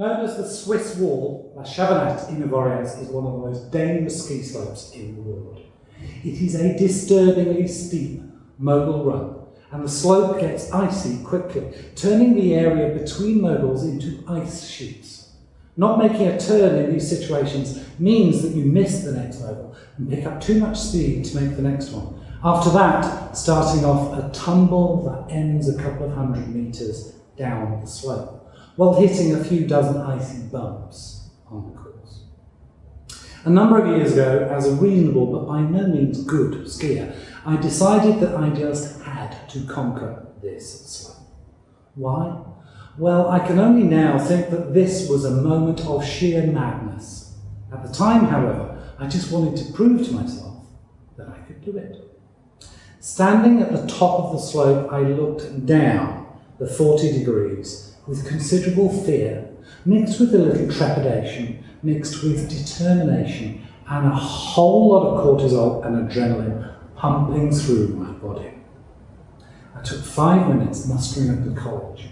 Known as the Swiss Wall, La Chavanette in Avoriaz is one of the most dangerous ski slopes in the world. It is a disturbingly steep mogul run, and the slope gets icy quickly, turning the area between moguls into ice sheets. Not making a turn in these situations means that you miss the next mogul and pick up too much speed to make the next one. After that, starting off a tumble that ends a couple of hundred metres down the slope while hitting a few dozen icy bumps on the course. A number of years ago, as a reasonable but by no means good skier, I decided that I just had to conquer this slope. Why? Well, I can only now think that this was a moment of sheer madness. At the time, however, I just wanted to prove to myself that I could do it. Standing at the top of the slope, I looked down the 40 degrees with considerable fear, mixed with a little trepidation, mixed with determination, and a whole lot of cortisol and adrenaline pumping through my body. I took five minutes mustering up the college,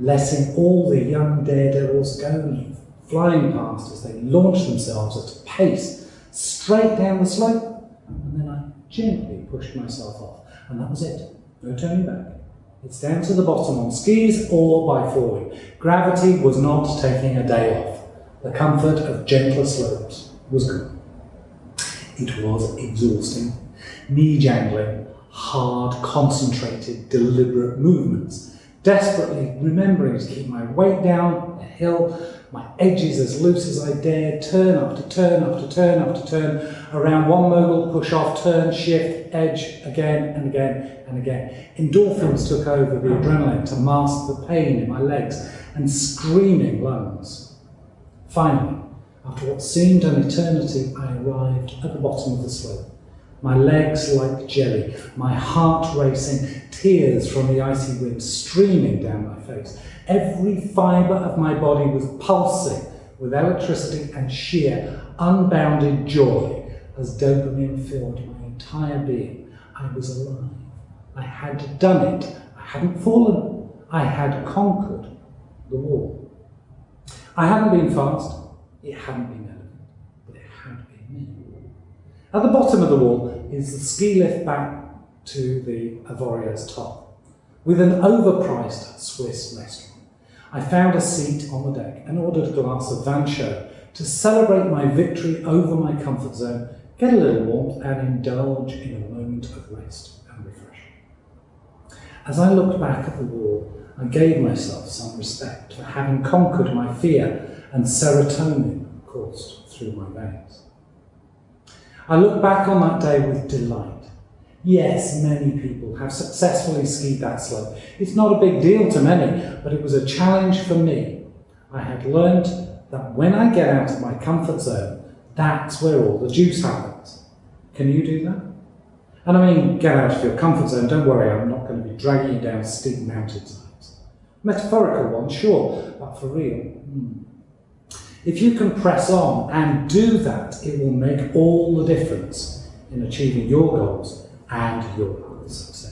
letting all the young daredevils go flying past as they launched themselves at a pace straight down the slope, and then I gently pushed myself off, and that was it. No turning back. It's down to the bottom on skis or by falling. Gravity was not taking a day off. The comfort of gentler slopes was gone. It was exhausting, knee jangling, hard, concentrated, deliberate movements, desperately remembering to keep my weight down the hill my edges as loose as I dared, turn after turn after turn after turn, around one mogul, push off, turn, shift, edge, again and again and again. Endorphins took over the adrenaline to mask the pain in my legs and screaming lungs. Finally, after what seemed an eternity, I arrived at the bottom of the slope. My legs like jelly, my heart racing, tears from the icy wind streaming down my face, Every fibre of my body was pulsing with electricity and sheer, unbounded joy as dopamine filled my entire being. I was alive. I had done it. I hadn't fallen. I had conquered the wall. I hadn't been fast. It hadn't been elegant. But it had been me. At the bottom of the wall is the ski lift back to the Avoriaz top, with an overpriced Swiss restaurant. I found a seat on the deck and ordered a glass of vin chaud to celebrate my victory over my comfort zone, get a little warmth and indulge in a moment of rest and refreshment. As I looked back at the wall, I gave myself some respect for having conquered my fear and serotonin coursed through my veins. I look back on that day with delight Yes, many people have successfully skied that slope. It's not a big deal to many, but it was a challenge for me. I had learned that when I get out of my comfort zone, that's where all the juice happens. Can you do that? And I mean, get out of your comfort zone, don't worry, I'm not going to be dragging you down steep mountainsides. Metaphorical one, sure, but for real, hmm. If you can press on and do that, it will make all the difference in achieving your goals and your success.